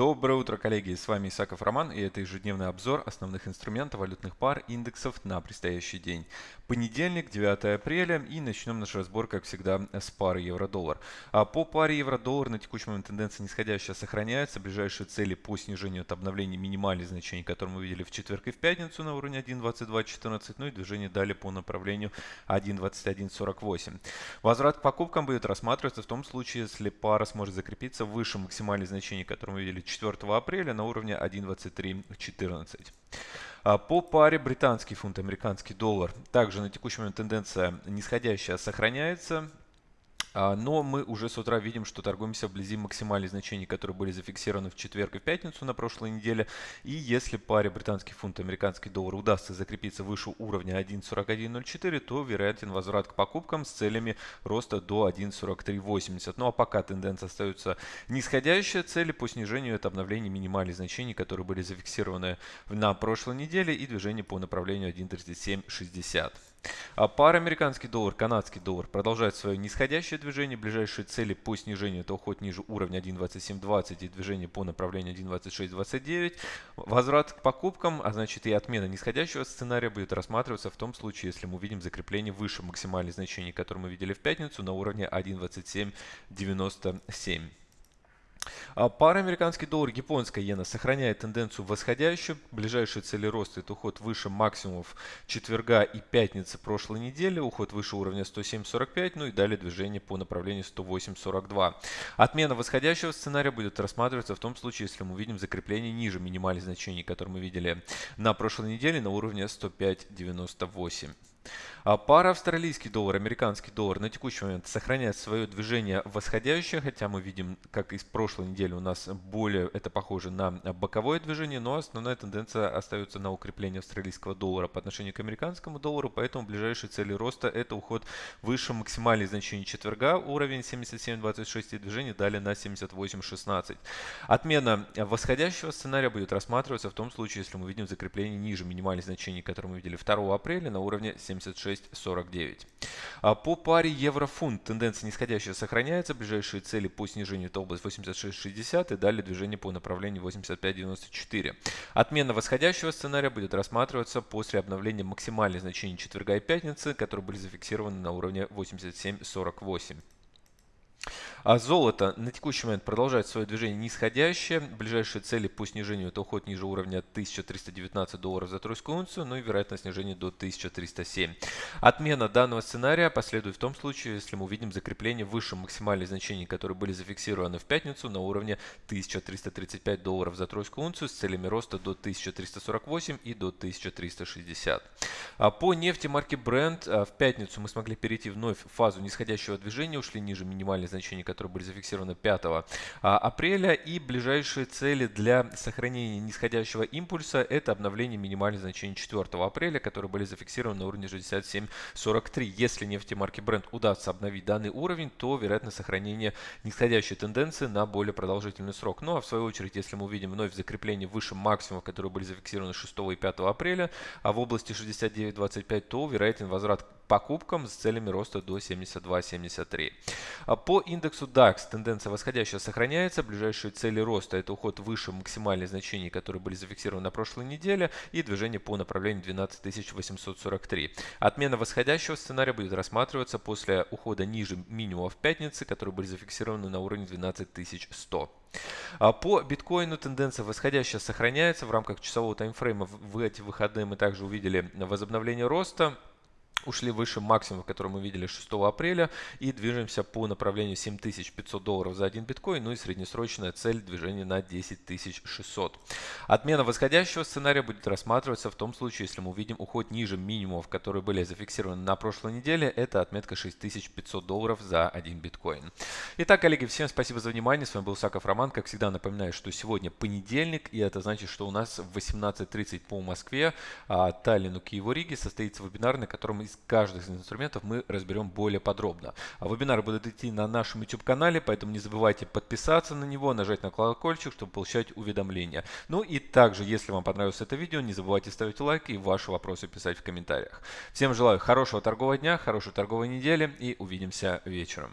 Доброе утро, коллеги! С вами Исаков Роман и это ежедневный обзор основных инструментов валютных пар индексов на предстоящий день. Понедельник, 9 апреля и начнем наш разбор, как всегда, с пары евро-доллар. А по паре евро-доллар на текущий момент тенденция нисходящая сохраняется. Ближайшие цели по снижению от обновления минимальных значений, которые мы видели в четверг и в пятницу на уровне 1.2214, ну и движение далее по направлению 1.2148. Возврат к покупкам будет рассматриваться в том случае, если пара сможет закрепиться выше максимальных значений, которые мы видели 4 апреля на уровне 1.2314. А по паре британский фунт, американский доллар. Также на текущий момент тенденция нисходящая сохраняется. А, но мы уже с утра видим, что торгуемся вблизи максимальных значений, которые были зафиксированы в четверг и в пятницу на прошлой неделе. И если паре британский фунт и американский доллар удастся закрепиться выше уровня 1.4104, то вероятен возврат к покупкам с целями роста до 1.4380. Ну а пока тенденция остается нисходящая, цели по снижению это обновление минимальных значений, которые были зафиксированы на прошлой неделе и движение по направлению 1.3760. А пара американский доллар, канадский доллар продолжает свое нисходящее движение. Ближайшие цели по снижению это уход ниже уровня 1.2720 и движение по направлению 1.2629. Возврат к покупкам, а значит и отмена нисходящего сценария будет рассматриваться в том случае, если мы увидим закрепление выше максимальных значений, которые мы видели в пятницу на уровне 1.2797. А пара американский доллар, японская иена сохраняет тенденцию восходящую. Ближайшие цели роста это уход выше максимумов четверга и пятницы прошлой недели, уход выше уровня 107.45, ну и далее движение по направлению 108.42. Отмена восходящего сценария будет рассматриваться в том случае, если мы увидим закрепление ниже минимальных значений, которые мы видели на прошлой неделе на уровне 105.98. А пара австралийский доллар, американский доллар на текущий момент сохраняет свое движение восходящее, хотя мы видим, как из прошлой недели у нас более это похоже на боковое движение, но основная тенденция остается на укрепление австралийского доллара по отношению к американскому доллару, поэтому ближайшие цели роста это уход выше максимальных значений четверга, уровень 77.26 и движение далее на 78.16. Отмена восходящего сценария будет рассматриваться в том случае, если мы видим закрепление ниже минимальных значений, которые мы видели 2 апреля на уровне 76 6,49. А по паре евро-фунт тенденция нисходящая сохраняется. Ближайшие цели по снижению это область 86,60 и далее движение по направлению 85,94. Отмена восходящего сценария будет рассматриваться после обновления максимальных значений четверга и пятницы, которые были зафиксированы на уровне 87,48. А золото на текущий момент продолжает свое движение нисходящее. Ближайшие цели по снижению это уход ниже уровня 1319 долларов за тройскую унцию, ну и вероятно снижение до 1307. Отмена данного сценария последует в том случае, если мы увидим закрепление выше максимальных значений, которые были зафиксированы в пятницу на уровне 1335 долларов за тройскую унцию с целями роста до 1348 и до 1360. А по нефти марки Brent а, в пятницу мы смогли перейти вновь в фазу нисходящего движения, ушли ниже минимальных значений, которые были зафиксированы 5 а, апреля. И ближайшие цели для сохранения нисходящего импульса – это обновление минимальных значений 4 апреля, которые были зафиксированы на уровне 67.43. Если нефти марки Brent удастся обновить данный уровень, то вероятно сохранение нисходящей тенденции на более продолжительный срок. Ну а в свою очередь, если мы увидим вновь закрепление выше максимумов, которые были зафиксированы 6 и 5 апреля, а в области 69.25, то вероятен возврат покупкам с целями роста до 72.73. А по индексу DAX тенденция восходящая сохраняется. Ближайшие цели роста это уход выше максимальных значений, которые были зафиксированы на прошлой неделе и движение по направлению 12843. Отмена восходящего сценария будет рассматриваться после ухода ниже минимума в пятницы, которые были зафиксированы на уровне 12100. А по биткоину тенденция восходящая сохраняется. В рамках часового таймфрейма в эти выходные мы также увидели возобновление роста ушли выше максимума, который мы видели 6 апреля и движемся по направлению 7500 долларов за один биткоин, ну и среднесрочная цель движения на 10600. Отмена восходящего сценария будет рассматриваться в том случае, если мы увидим уход ниже минимумов, которые были зафиксированы на прошлой неделе, это отметка 6500 долларов за один биткоин. Итак, коллеги, всем спасибо за внимание, с вами был Саков Роман, как всегда напоминаю, что сегодня понедельник, и это значит, что у нас в 18.30 по Москве, а, Таллину, Киеву, Риге состоится вебинар, на котором из каждых из инструментов мы разберем более подробно. А вебинары будут идти на нашем YouTube-канале, поэтому не забывайте подписаться на него, нажать на колокольчик, чтобы получать уведомления. Ну и также, если вам понравилось это видео, не забывайте ставить лайк и ваши вопросы писать в комментариях. Всем желаю хорошего торгового дня, хорошей торговой недели и увидимся вечером.